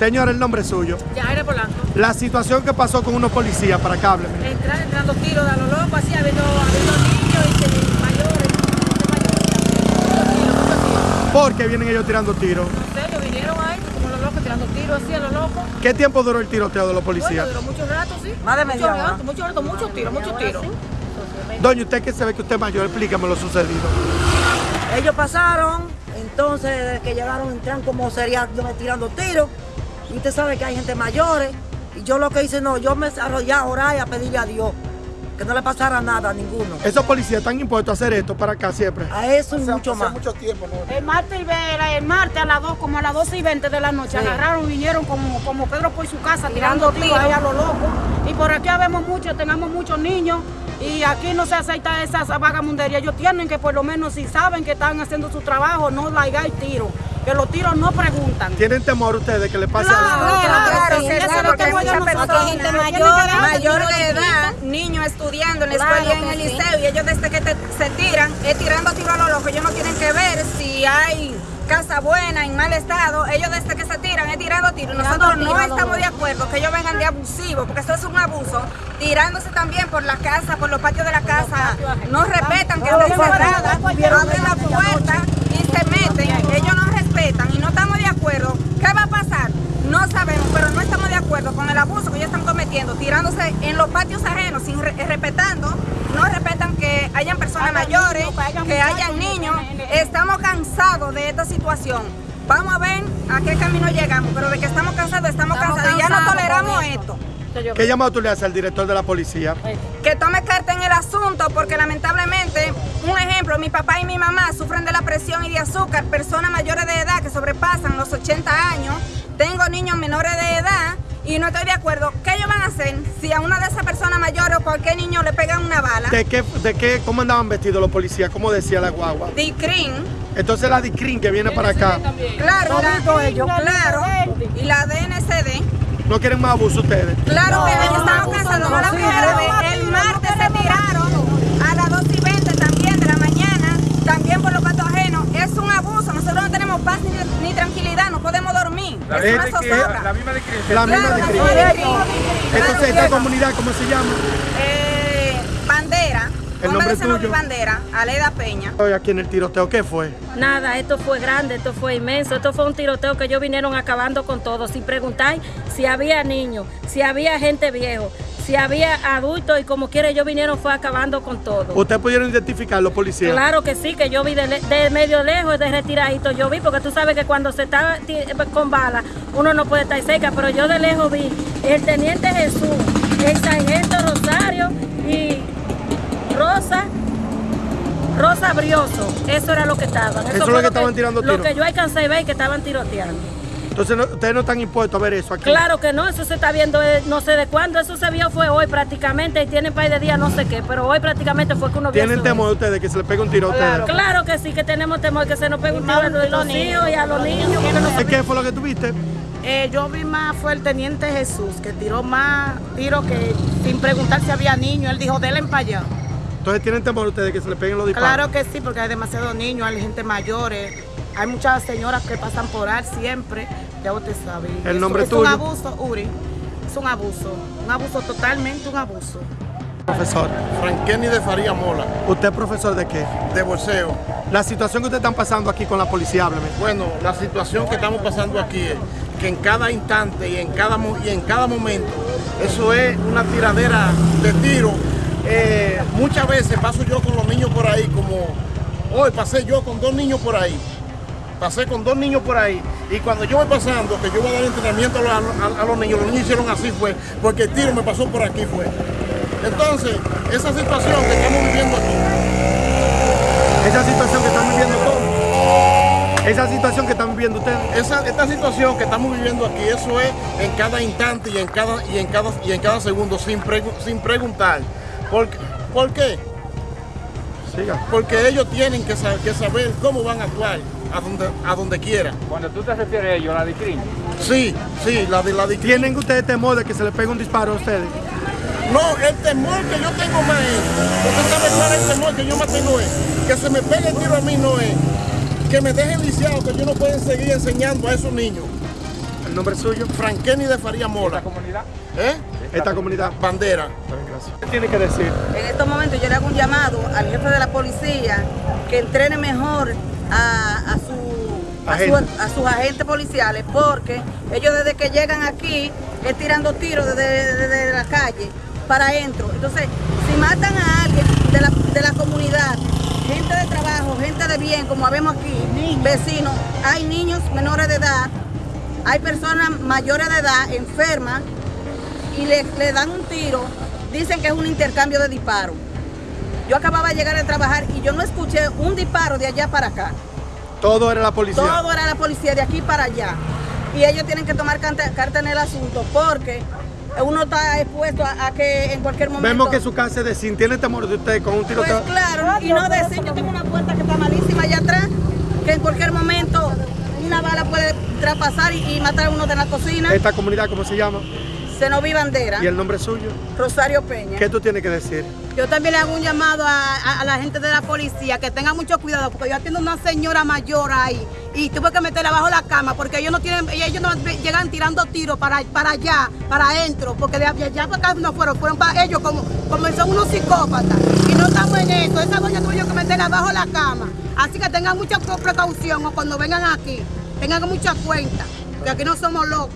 Señor, el nombre es suyo. Yajaira Polanco. La situación que pasó con unos policías, para que hábleme. Entrar entrando tiros de a lo loco, así habiendo, habiendo niños y mayores, tiros. ¿Por qué vienen ellos tirando tiros? No sé, ellos vinieron ahí como los locos tirando tiros así a lo loco. ¿Qué tiempo duró el tiroteo de los Bueno, policías? duró mucho rato, sí. Más de Mucho media hora. rato, mucho rato, muchos tiros, muchos tiros. Doña, usted que se ve que usted es mayor, explícame lo sucedido. Ellos pasaron, entonces desde que llegaron entran como sería tirando tiros. Y usted sabe que hay gente mayores. Y yo lo que hice, no, yo me arrollé a orar y a pedirle a Dios que no le pasara nada a ninguno. Esos policías están impuestos a hacer esto para acá siempre. A eso y mucho más. El martes, el, el martes a las 2, como a las 12 y 20 de la noche, Sí. agarraron y vinieron como, como Pedro por su casa, tirando tiros ahí a lo loco. Y por aquí vemos mucho, tenemos muchos niños y aquí no se acepta esa vagamundería. Ellos tienen que por lo menos si saben que están haciendo su trabajo, no laigar tiros. Que los tiros no preguntan. ¿Tienen temor ustedes que le pase Claro, algo? claro, que sí, sí, es lo porque que hay voy a muchas nosotros. personas, hay gente mayor, mayor tiros de edad, niños estudiando en la Claro escuela y en el sí. liceo y ellos desde que te- se tiran, es tirando tiro a lo loco, ellos no tienen que ver si hay casa buena, en mal estado, ellos desde que se tiran es tirando tiro. Nosotros no estamos de acuerdo que ellos vengan de abusivos, porque eso es un abuso, tirándose también por la casa, por los patios de la casa, no respetan que no, no, abren la no, no, puerta y se meten, ellos no respetan y no estamos de acuerdo. ¿Qué va a pasar? No sabemos, pero no estamos de acuerdo con el abuso que ellos están cometiendo, tirándose en los patios ajenos, sin re- respetando, no respetan que hayan personas mayores, que hayan niños. Estamos cansados de esta situación. Vamos a ver a qué camino llegamos, pero de que estamos cansados, estamos, Estamos cansados. y Ya no cansados toleramos esto. ¿Qué llamado tú le haces al director de la policía? Que tome carta en el asunto, porque lamentablemente, un ejemplo, mi papá y mi mamá sufren de la presión y de azúcar, personas mayores de edad que sobrepasan los 80 años. Tengo niños menores de edad y no estoy de acuerdo. ¿Qué mayores o cualquier niño le pegan una bala? ¿De qué, de qué, cómo andaban vestidos los policías? ¿Cómo decía la guagua? DICRIN, Entonces la DICRIN que viene para acá, claro, Todito la, ellos. claro, y la DNCD. ¿no quieren más abuso ustedes? Claro que No, estamos no, cansando, no, no la sí, primera no, vez. El martes se tiraron a las 2 y 20 también de la mañana, también por los patos ajenos. Es un abuso, nosotros no tenemos paz ni, ni tranquilidad, no podemos dormir. es una. La misma. Claro, la misma DICRIN. Entonces, Claro, ¿esta comunidad cómo se llama? eh, bandera, El nombre de tuyo. Bandera, Aleda Peña. Hoy aquí en el tiroteo, ¿qué fue? Nada, esto fue grande, esto fue inmenso, esto fue un tiroteo que ellos vinieron acabando con todo, sin preguntar si había niños, si había gente viejo, si había adultos y como quiera ellos vinieron fue acabando con todo. ¿Ustedes pudieron identificar los policías? Claro que sí, que yo vi de, medio lejos, de retiradito, yo vi, porque tú sabes que cuando se está con bala, uno no puede estar cerca, pero yo de lejos vi el teniente Jesús, el sargento Rosario y Rosa, Rosa Brioso, eso era lo que estaban. Eso es lo que estaban tirando Lo tiros. que yo alcancé a ver que estaban tiroteando. Entonces, no- ustedes no están impuestos a ver eso aquí. Claro que no, eso se está viendo eh, no sé de cuándo, eso se vio fue hoy prácticamente y tienen par de días no sé qué, pero hoy prácticamente fue que uno vio ¿Tienen temor ustedes que se les pegue un tiro a ustedes? Claro que sí, que tenemos temor que se nos pegue un tiro a los hijos y a los niños. no- ¿Qué fue lo que tuviste? Eh, yo vi más, fue el teniente Jesús, que tiró más tiros que sin preguntar si había niños. Él dijo, denle para allá. Entonces, ¿tienen temor ustedes que se les peguen los disparos? Claro que sí, porque hay demasiados niños, hay gente mayores, hay muchas señoras que pasan por ahí siempre, ya usted sabe. ¿El eso nombre es tuyo? un abuso, Uri, es un abuso, un abuso totalmente un abuso. Profesor, Frankenny de Faría Mola, ¿usted es profesor de qué? de bolseo. La situación que ustedes están pasando aquí con la policía, hábleme. Bueno, la situación que estamos pasando aquí es que en cada instante y en cada, y en cada momento, eso es una tiradera de tiro. Eh, muchas veces paso yo con los niños por ahí, como hoy pasé yo con dos niños por ahí. Pasé con dos niños por ahí y cuando yo voy pasando, que yo voy a dar entrenamiento a, los- a- a los niños, los niños hicieron así fue, porque el tiro me pasó por aquí fue. Entonces, esa situación que estamos viviendo aquí, Esa situación que están viviendo todos. Esa situación que están viviendo ustedes. Esa, esta situación que estamos viviendo aquí, eso es en cada instante y en cada, y en cada, y en cada segundo, sin, pregu- sin preguntar. ¿Por, qué? ¿Por qué? Siga. Porque ellos tienen que, que saber cómo van a actuar a donde, a donde quiera. Cuando tú te refieres a ellos, la DICRIN, Sí, sí, la de la de ¿Tienen ustedes temor de que se les pegue un disparo a ustedes? No, el temor que yo tengo más es, usted sabe cuál es el temor que yo más tengo es, que se me pegue el tiro a mí no es, que me dejen lisiado, que yo no pueda seguir enseñando a esos niños. ¿El nombre suyo? Franqueni de Faría Mola. comunidad? ¿Eh? Esta comunidad. Bandera. Gracias. ¿Qué tiene que decir? En estos momentos yo le hago un llamado al jefe de la policía que entrene mejor a, a su, a, sus agentes policiales porque ellos desde que llegan aquí es tirando tiros desde, desde la calle para adentro. Entonces, si matan a alguien de la, de la comunidad, gente de trabajo, gente de bien, como vemos aquí, vecinos, hay niños menores de edad, hay personas mayores de edad enfermas y le, le dan un tiro, dicen que es un intercambio de disparos. Yo acababa de llegar a trabajar y yo no escuché un disparo de allá para acá. Todo era la policía. Todo era la policía de aquí para allá. Y ellos tienen que tomar carta en el asunto porque uno está expuesto a, a que en cualquier momento... Vemos que su casa es de sin. ¿Tiene temor de usted con un tiro? Pues claro, y no decir, yo tengo una puerta que está malísima allá atrás, que en cualquier momento una bala puede traspasar y, y matar a uno de la cocina. ¿Esta comunidad cómo se llama? Senoví Bandera, ¿Y el nombre suyo? Rosario Peña. ¿Qué tú tienes que decir? Yo también le hago un llamado a, a- a la gente de la policía que tenga mucho cuidado porque yo atiendo una señora mayor ahí y tuve que meterla bajo la cama porque ellos no tienen, ellos no llegan tirando tiros para, para allá, para adentro, porque de allá para acá no fueron, fueron para ellos como, como son unos psicópatas y no estamos en eso. Esa doña tuvo que meterla bajo la cama. Así que tengan mucha precaución o cuando vengan aquí, tengan mucha cuenta, que aquí no somos locos.